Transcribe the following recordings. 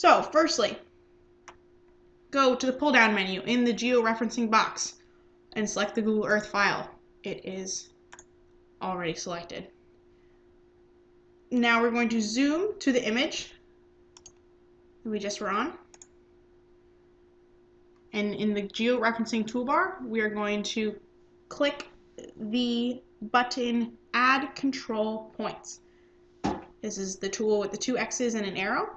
So, firstly, go to the pull down menu in the georeferencing box and select the Google Earth file. It is already selected. Now we're going to zoom to the image that we just were on. And in the georeferencing toolbar, we are going to click the button Add Control Points. This is the tool with the two X's and an arrow.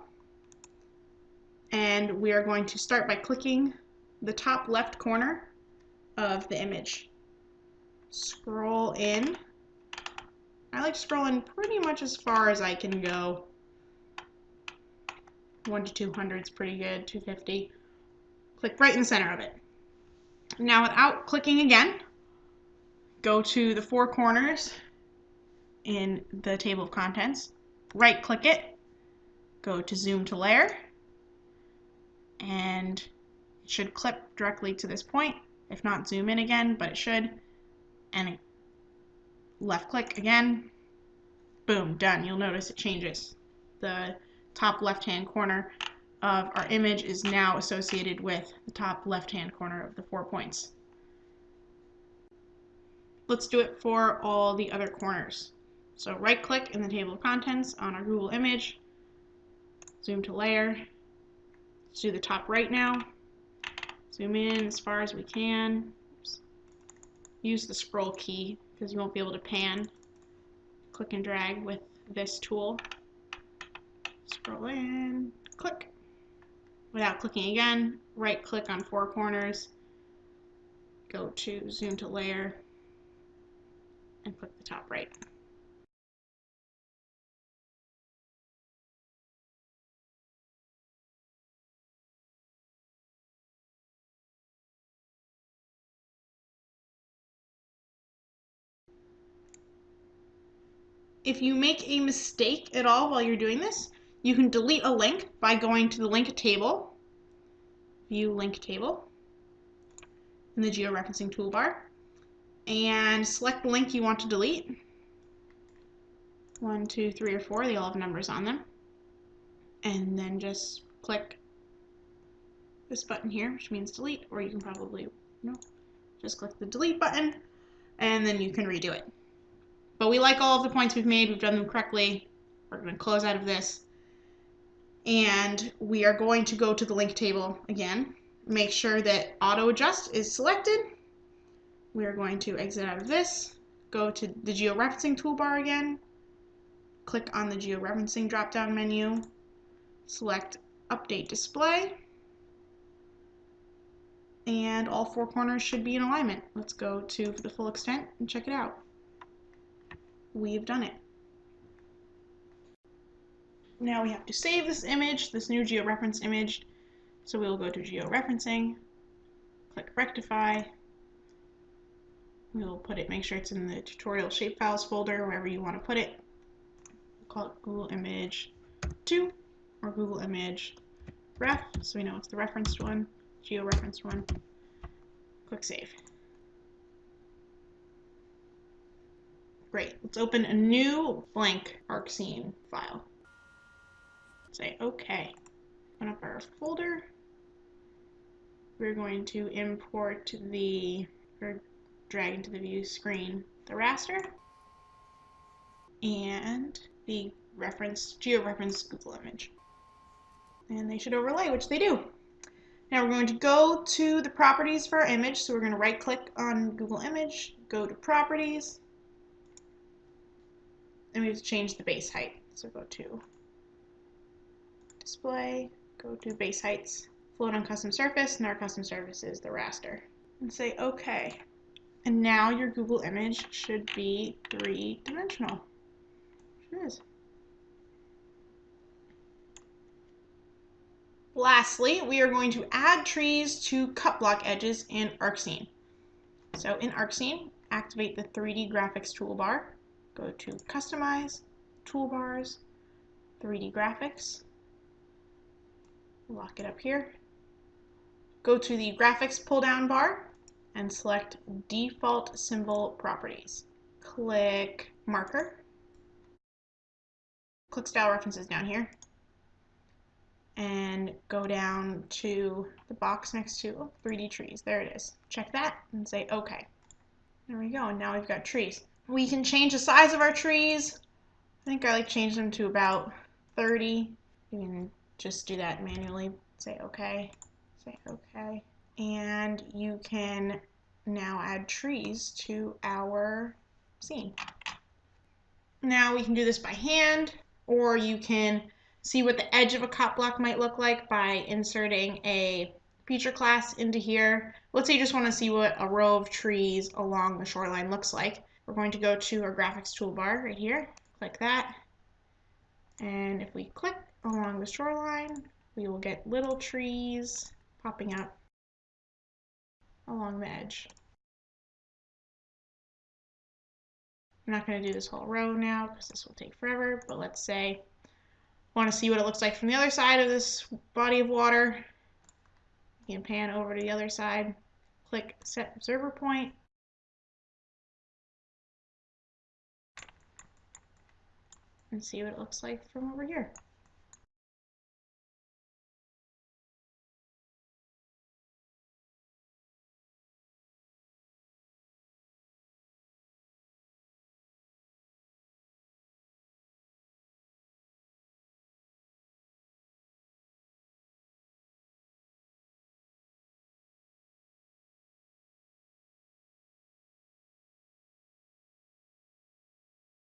And we are going to start by clicking the top left corner of the image. Scroll in. I like scrolling pretty much as far as I can go. 1 to 200 is pretty good, 250. Click right in the center of it. Now without clicking again, go to the four corners in the table of contents, right click it, go to zoom to layer, and it should clip directly to this point. If not, zoom in again, but it should. And left click again, boom, done. You'll notice it changes. The top left hand corner of our image is now associated with the top left hand corner of the four points. Let's do it for all the other corners. So right click in the table of contents on our Google image, zoom to layer, let's do the top right now, zoom in as far as we can, use the scroll key because you won't be able to pan, click and drag with this tool, scroll in, click, without clicking again, right click on four corners, go to zoom to layer, and click the top right. If you make a mistake at all while you're doing this, you can delete a link by going to the link table, view link table, in the georeferencing toolbar, and select the link you want to delete. One, two, three, or four, they all have numbers on them. And then just click this button here, which means delete, or you can probably, no, just click the delete button, and then you can redo it. But we like all of the points we've made, we've done them correctly. We're going to close out of this. And we are going to go to the link table again. Make sure that auto adjust is selected we are going to exit out of this, go to the georeferencing toolbar again, click on the georeferencing drop-down menu, select update display, and all four corners should be in alignment. Let's go to the full extent and check it out. We've done it. Now we have to save this image, this new georeference image. So we'll go to georeferencing, click rectify, We'll put it, make sure it's in the tutorial shapefiles folder, wherever you want to put it. We'll call it Google Image 2 or Google Image Ref, so we know it's the referenced one, geo-referenced one. Click Save. Great, let's open a new blank ArcScene file. Say OK. Open up our folder. We're going to import the, or drag into the view screen the raster and the reference georeference Google image. And they should overlay, which they do. Now we're going to go to the properties for our image. So we're going to right click on Google image, go to properties, and we have to change the base height. So go to display, go to base heights, float on custom surface, and our custom surface is the raster. And say OK. And now your Google image should be three-dimensional. It is. Lastly, we are going to add trees to cut block edges in ArcScene. So in ArcScene, activate the 3D Graphics toolbar, go to Customize, Toolbars, 3D Graphics, lock it up here. Go to the Graphics pull-down bar, and select Default Symbol Properties. Click Marker. Click Style References down here. and go down to the box next to 3D trees. There it is. Check that and say OK. There we go. And now we've got trees. We can change the size of our trees. I think I like change them to about 30. You can just do that manually. Say OK. Say OK. And you can now add trees to our scene. Now we can do this by hand, or you can see what the edge of a cut block might look like by inserting a feature class into here. Let's say you just want to see what a row of trees along the shoreline looks like. We're going to go to our graphics toolbar right here, click that, and if we click along the shoreline, we will get little trees popping up along the edge. I'm not going to do this whole row now because this will take forever, but let's say I want to see what it looks like from the other side of this body of water. You can pan over to the other side, click set observer point, and see what it looks like from over here.